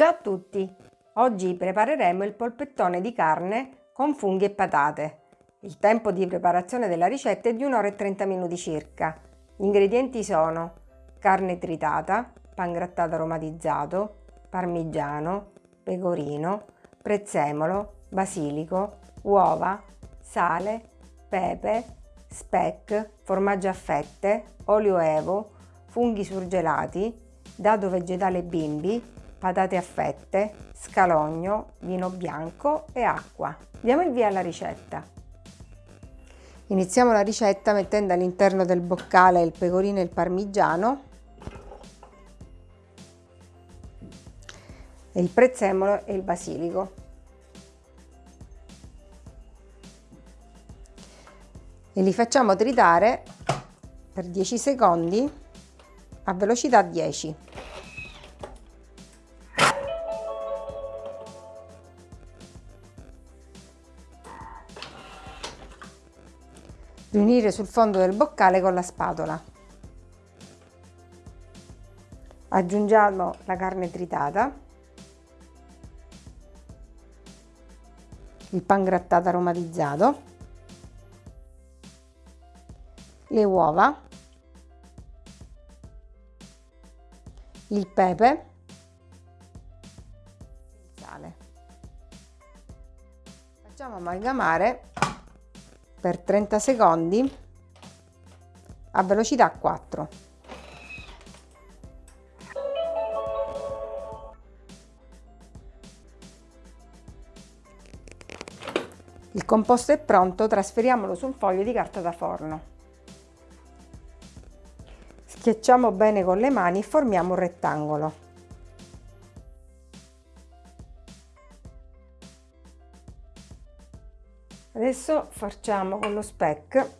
Ciao a tutti! Oggi prepareremo il polpettone di carne con funghi e patate. Il tempo di preparazione della ricetta è di 1 ora e 30 minuti circa. Gli ingredienti sono carne tritata, pangrattato aromatizzato, parmigiano, pecorino, prezzemolo, basilico, uova, sale, pepe, speck, formaggio a fette, olio evo, funghi surgelati, dado vegetale bimbi, patate a fette, scalogno, vino bianco e acqua. Diamo il via alla ricetta. Iniziamo la ricetta mettendo all'interno del boccale il pecorino e il parmigiano il prezzemolo e il basilico. E li facciamo tritare per 10 secondi a velocità 10. Riunire sul fondo del boccale con la spatola. Aggiungiamo la carne tritata il pan grattato aromatizzato, le uova, il pepe, il sale. Facciamo amalgamare per 30 secondi a velocità 4. Il composto è pronto, trasferiamolo su un foglio di carta da forno. Schiacciamo bene con le mani e formiamo un rettangolo. Adesso facciamo con lo speck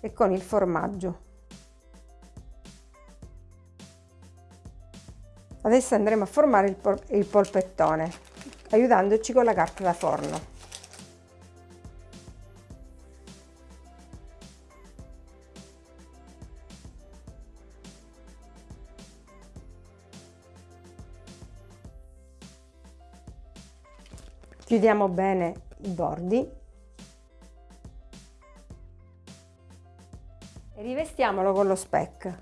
e con il formaggio. Adesso andremo a formare il, pol il polpettone, aiutandoci con la carta da forno. Chiudiamo bene i bordi e rivestiamolo con lo speck.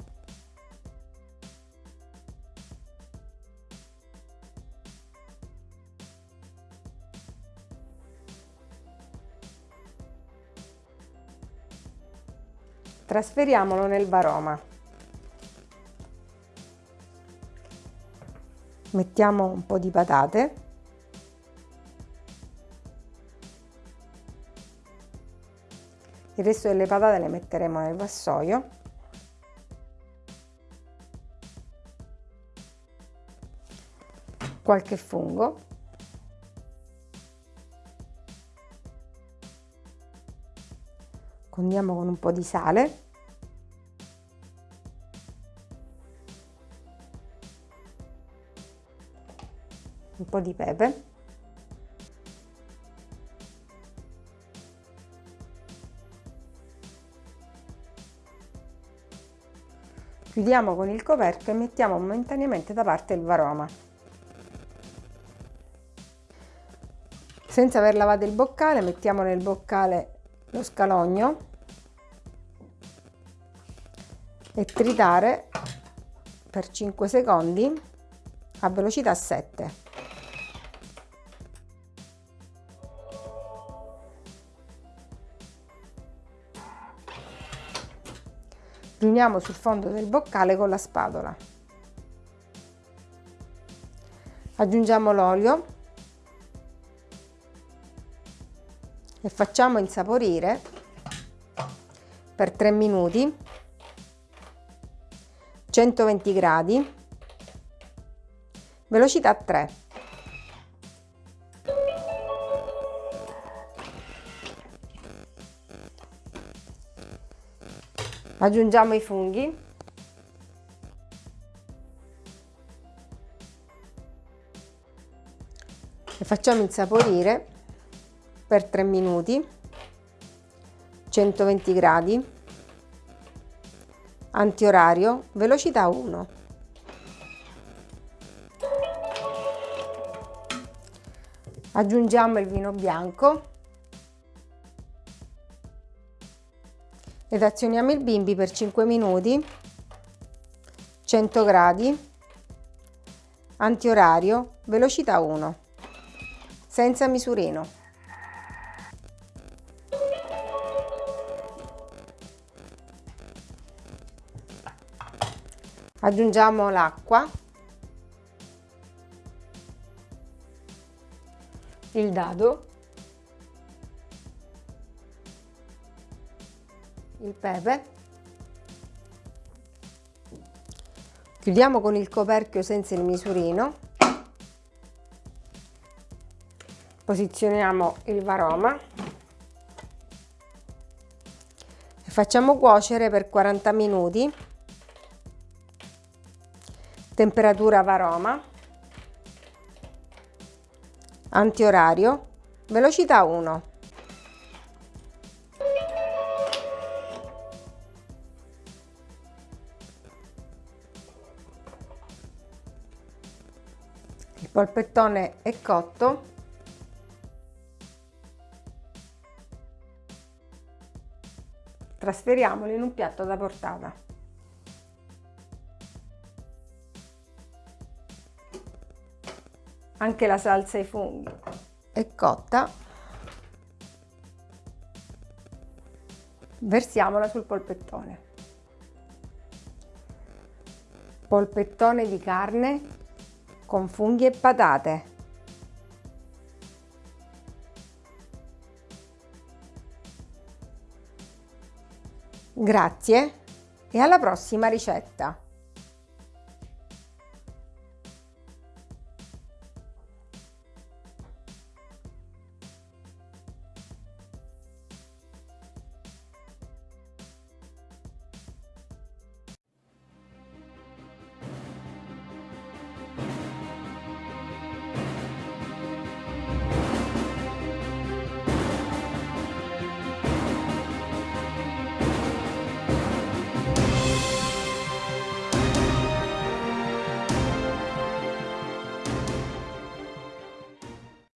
Trasferiamolo nel varoma. Mettiamo un po' di patate. Il resto delle patate le metteremo nel vassoio. Qualche fungo. condiamo con un po' di sale un po' di pepe chiudiamo con il coperchio e mettiamo momentaneamente da parte il varoma senza aver lavato il boccale mettiamo nel boccale lo scalogno e tritare per 5 secondi a velocità 7. Riuniamo sul fondo del boccale con la spatola. Aggiungiamo l'olio e facciamo insaporire per 3 minuti 120 gradi velocità 3 aggiungiamo i funghi e facciamo insaporire per 3 minuti 120 gradi antiorario, velocità 1. Aggiungiamo il vino bianco ed azioniamo il bimbi per 5 minuti, 100 gradi, antiorario, velocità 1, senza misurino. aggiungiamo l'acqua il dado il pepe. Chiudiamo con il coperchio senza il misurino. Posizioniamo il varoma. E facciamo cuocere per 40 minuti. Temperatura varoma, antiorario, velocità 1. Polpettone è cotto. Trasferiamolo in un piatto da portata. anche la salsa ai funghi è cotta versiamola sul polpettone polpettone di carne con funghi e patate. Grazie e alla prossima ricetta